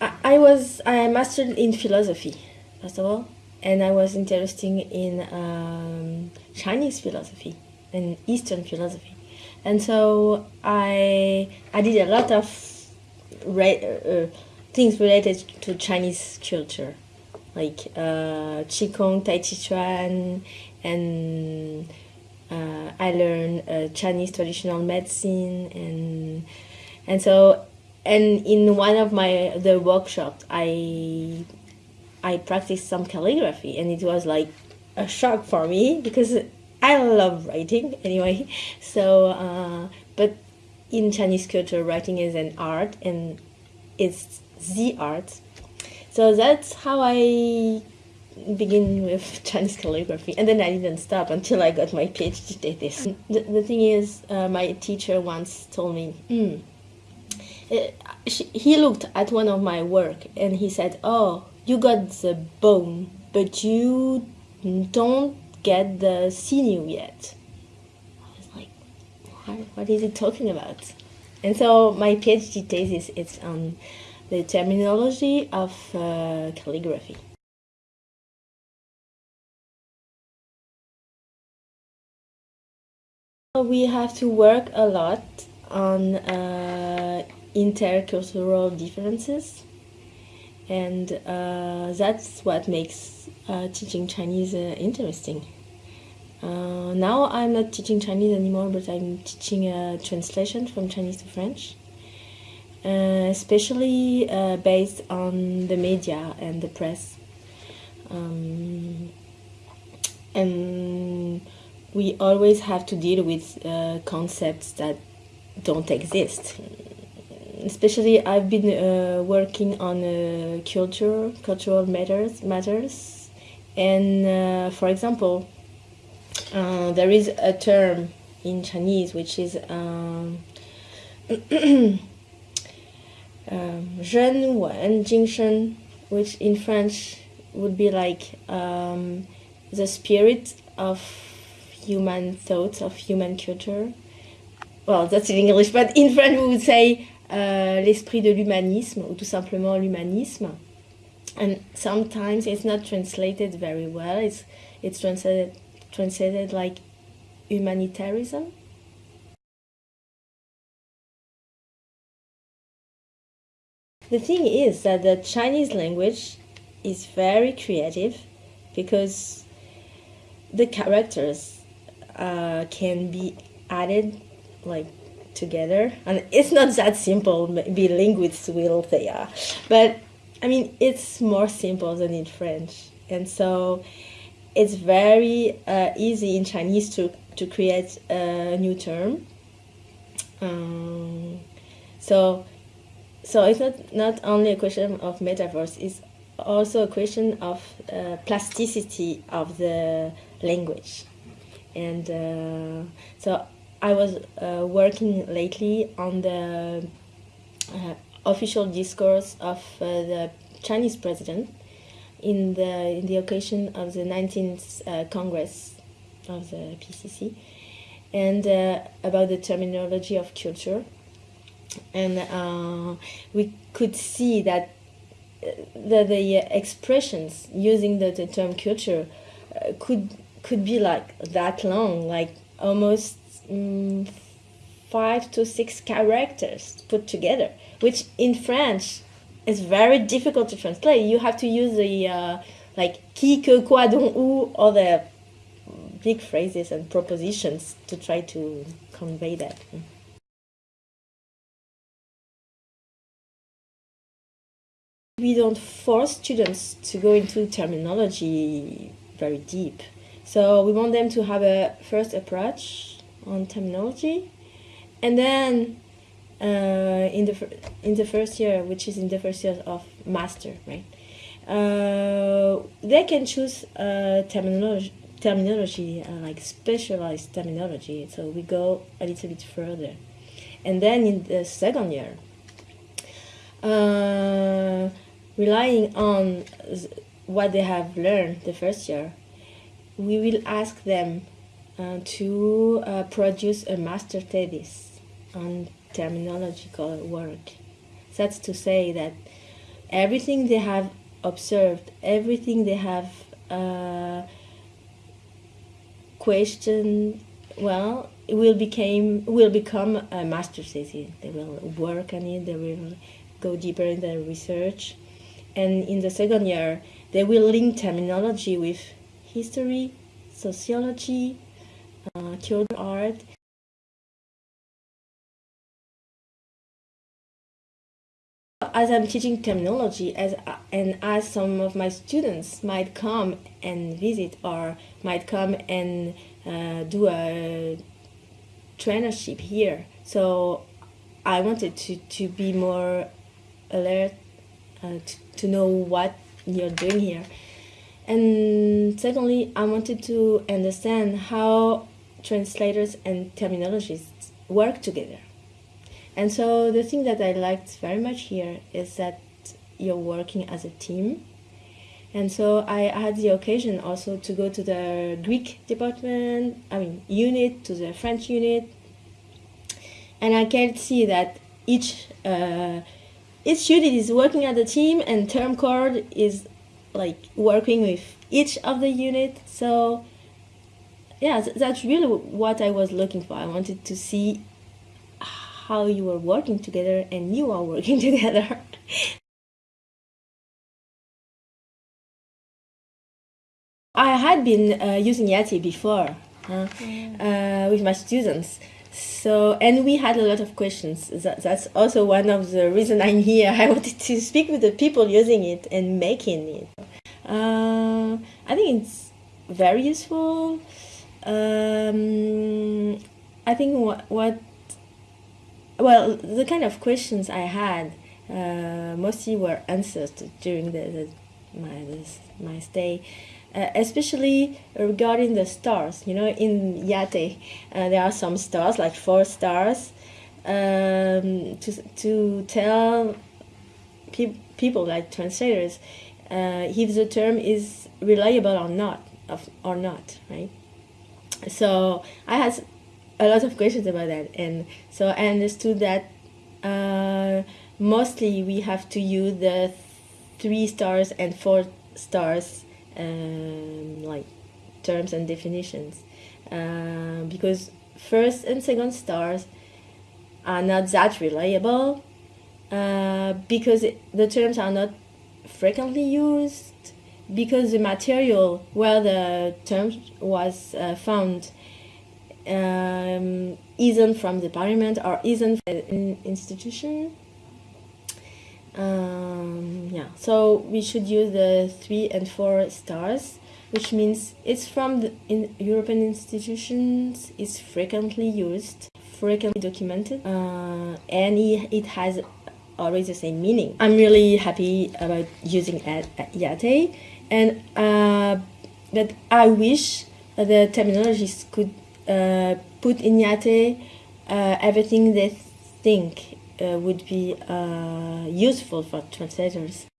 I, was I mastered in philosophy first of all, and I was interested in um, Chinese philosophy and Eastern philosophy, and so I I did a lot of re- uh, things related to Chinese culture, like uh, Qigong, Tai Chi Chuan, and uh, I learned uh, Chinese traditional medicine, and and so and in one of my the workshops, I I practiced some calligraphy, and it was like a shock for me because I love writing anyway. So, uh, but in Chinese culture, writing is an art, and it's the art. So that's how I begin with Chinese calligraphy, and then I didn't stop until I got my PhD thesis. The, the thing is, uh, my teacher once told me, mm, he looked at one of my work and he said, "Oh, you got the bone, but you don't get the sinew yet." I was like, what, what is he talking about? And so my PhD thesis is on the terminology of uh, calligraphy. We have to work a lot on uh, intercultural differences, and uh, that's what makes uh, teaching Chinese uh, interesting. Uh, now I'm not teaching Chinese anymore, but I'm teaching a translation from Chinese to French, uh, especially based on the media and the press. Um, and we always have to deal with uh, concepts that don't exist especially I've been uh, working on uh, culture, cultural matters, matters, and uh, for example, uh, there is a term in Chinese which is um, um, which in French would be like um, the spirit of human thoughts of human culture. Well, that's in English, but in French we would say uh, l'esprit de l'humanisme, ou tout simplement l'humanisme. And sometimes it's not translated very well. It's it's translated translated like humanitarianism. The thing is that the Chinese language is very creative because the characters uh, can be added like together. And it's not that simple maybe linguists will say yeah but i mean it's more simple than in french. And so it's very uh, easy in chinese to, to create a new term. Um, so so it's not, not only a question of metaphors it's also a question of uh, plasticity of the language. And uh, so I was uh, working lately on the uh, official discourse of uh, the Chinese president in the in the occasion of the 19th uh, Congress of the PCC, and uh, about the terminology of culture, and we could see that the, the expressions using the, the term culture could could be like that long, like almost um, five to six characters put together, which in French is very difficult to translate. You have to use the uh, like qui, que, quoi, dont, où, all the big phrases and propositions to try to convey that. We don't force students to go into terminology very deep so we want them to have a first approach on terminology, and then uh, in the in the first year, which is in the first year of master, right? Uh, they can choose uh, terminology, terminology uh, like specialized terminology. So we go a little bit further, and then in the second year, uh, relying on what they have learned the first year, we will ask them to uh, produce a master thesis on terminological work. That's to say that everything they have observed, everything they have uh, questioned, well, it will became will become a master thesis. They will work on it. They will go deeper in their research, and in the second year, they will link terminology with history, sociology, uh, theater art, as I'm teaching terminology, as and as some of my students might come and visit or might come and uh, do a trainership here, so I wanted to, to be more alert uh, to, to know what you're doing here. And secondly, I wanted to understand how translators and terminologists work together. And so the thing that I liked very much here is that you're working as a team. And so I had the occasion also to go to the Greek department, I mean unit, to the French unit, and I can see that each uh, each unit is working as a team, and TermCoord is like working with each of the unit. So yeah, that's really what I was looking for. I wanted to see how you were working together and you are working together. I had been uh, using IATE before huh? uh, with my students. So, and we had a lot of questions. That, that's also one of the reason I'm here. I wanted to speak with the people using it and making it. Uh, I think it's very useful. Um, I think what, what well, the kind of questions I had uh, mostly were answered during the, the my this, my stay, uh, especially regarding the stars. You know, in IATE, uh, there are some stars, like four stars, um, to to tell pe people like translators uh, if the term is reliable or not, or not, right? So I had a lot of questions about that and so I understood that uh, mostly we have to use the three stars and four stars um, like terms and definitions uh, because first and second stars are not that reliable uh, because the terms are not frequently used because the material where the term was uh, found um, isn't from the parliament or isn't an institution. Um, yeah, so we should use the three and four stars, which means it's from the in European institutions, it's frequently used, frequently documented, uh, and it has always the same meaning. I'm really happy about using at, at IATE, and uh, but I wish the terminologists could uh, put in IATE uh, everything they think uh, would be useful for translators.